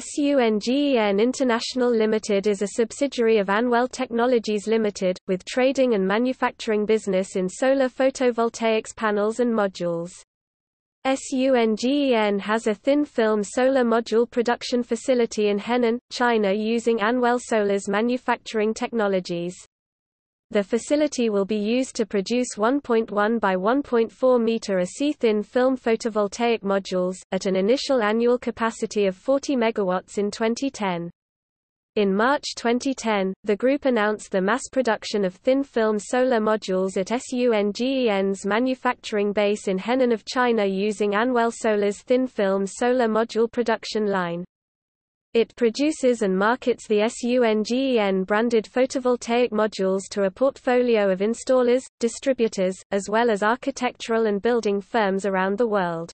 SUNGEN International Limited is a subsidiary of Anwell Technologies Limited, with trading and manufacturing business in solar photovoltaics panels and modules. SUNGEN has a thin-film solar module production facility in Henan, China using Anwell Solar's manufacturing technologies. The facility will be used to produce 1.1 by 1.4 meter a-Si thin film photovoltaic modules, at an initial annual capacity of 40 megawatts in 2010. In March 2010, the group announced the mass production of thin-film solar modules at SUNGEN's manufacturing base in Henan of China using Anwell Solar's thin-film solar module production line. It produces and markets the SUNGEN branded photovoltaic modules to a portfolio of installers, distributors, as well as architectural and building firms around the world.